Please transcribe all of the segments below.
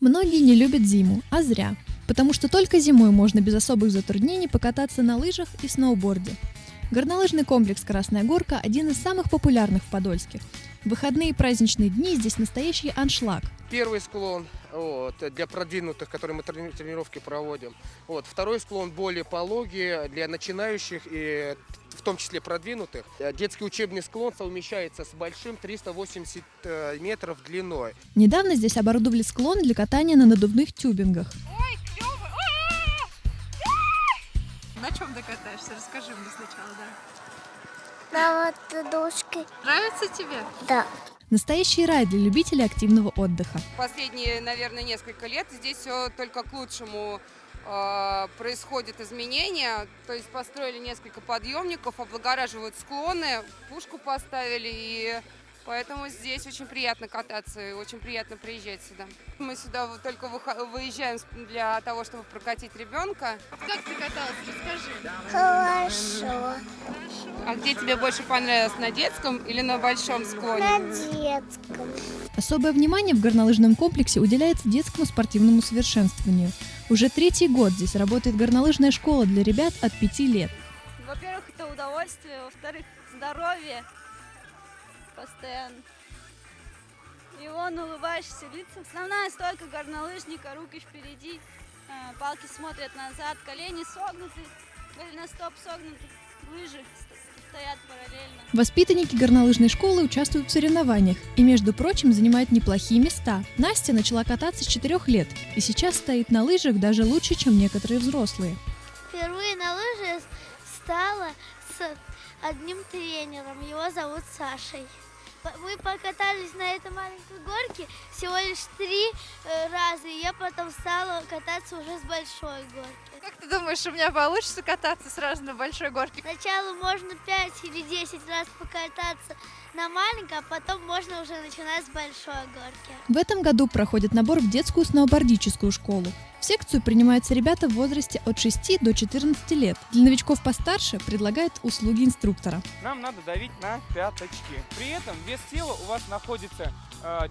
не любят зиму, а зря. Потому что только зимой можно без особых затруднений покататься на лыжах и сноуборде. Горнолыжный комплекс «Красная горка» – один из самых популярных в Подольске. В выходные и праздничные дни здесь настоящий аншлаг. Первый склон вот, для продвинутых, которые мы трени- тренировки проводим. Вот, второй склон более пологий для начинающих и в том числе продвинутых. Э, Детский учебный склон совмещается с большим 380 э, метров длиной. Недавно здесь оборудовали склон для катания на надувных тюбингах. На чем ты катаешься? Расскажи мне сначала, да. На вот душке. Нравится тебе? Да. Настоящий рай для любителей активного отдыха. Последние, наверное, несколько лет здесь все только к лучшему э, происходят изменения. То есть построили несколько подъемников, облагораживают склоны, пушку поставили, и поэтому здесь очень приятно кататься и очень приятно приезжать сюда. Мы сюда только выезжаем для того, чтобы прокатить ребенка. Как ты каталась? Расскажи. Хорошо. А где тебе больше понравилось, на детском или на большом склоне? На детском. Особое внимание в горнолыжном комплексе уделяется детскому спортивному совершенствованию. Уже третий год здесь работает горнолыжная школа для ребят от 5 лет. Во-первых, это удовольствие, во-вторых, здоровье постоянно. И он улыбаешься лицом. Основная стойка горнолыжника, руки впереди, э, палки смотрят назад, колени согнуты, голеностоп согнуты, лыжи ст- стоят параллельно. Воспитанники горнолыжной школы участвуют в соревнованиях и, между прочим, занимают неплохие места. Настя начала кататься с 4 лет и сейчас стоит на лыжах даже лучше, чем некоторые взрослые. Впервые на лыжи стала с одним тренером. Его зовут Сашей. Мы покатались на этой маленькой горке всего лишь три э, раза, и я потом стала кататься уже с большой горки. Как ты думаешь, у меня получится кататься сразу на большой горке? Сначала можно 5 или 10 раз покататься на маленькой, а потом можно уже начинать с большой горки. В этом году проходит набор в детскую сноубордическую школу. В секцию принимаются ребята в возрасте от 6 до 14 лет. Для новичков постарше предлагают услуги инструктора. нам надо давить на пяточки. При этом вес тела у вас находится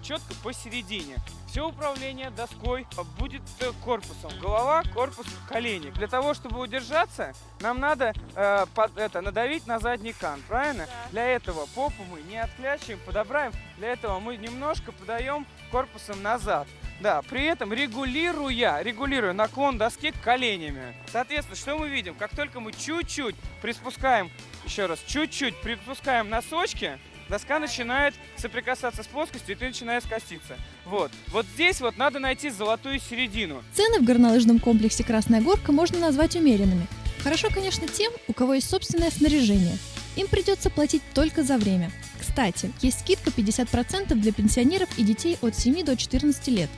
четко посередине. Все управление доской будет э, корпусом. Голова, корпус, колени. Для того, чтобы удержаться, нам надо э, под- это, надавить на задний кант, правильно? Для этого попу мы не отклячиваем, подобраем. Для этого мы немножко подаем корпусом назад. Да, при этом регулируя, регулируя наклон доски коленями. Соответственно, что мы видим? Как только мы чуть-чуть приспускаем, еще раз, чуть-чуть приспускаем носочки, доска начинает соприкасаться с плоскостью, и ты начинаешь коситься. Вот. Вот здесь вот надо найти золотую середину. Цены в горнолыжном комплексе «Красная горка» можно назвать умеренными. Хорошо, конечно, тем, у кого есть собственное снаряжение. Им придется платить только за время. Кстати, есть скидка 50% для пенсионеров и детей от 7 до 14 лет.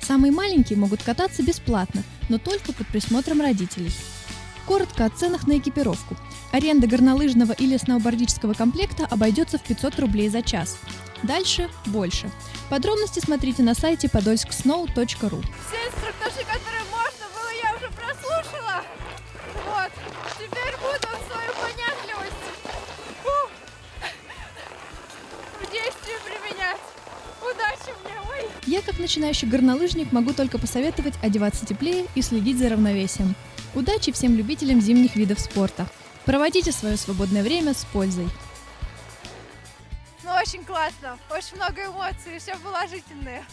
Самые маленькие могут кататься бесплатно, но только под присмотром родителей. Коротко о ценах на экипировку. Аренда горнолыжного или сноубордического комплекта обойдется в 500 рублей за час. Дальше больше. Подробности смотрите на сайте podolsksnow.ru. Все инструктажи, которые можно было, я уже прослушала. Вот. Теперь буду свою понятливость фу, в действии применять. Удачи мне, ой! Я, как начинающий горнолыжник, могу только посоветовать одеваться теплее и следить за равновесием. Удачи всем любителям зимних видов спорта. Проводите свое свободное время с пользой. Ну, очень классно. Очень много эмоций, все положительные.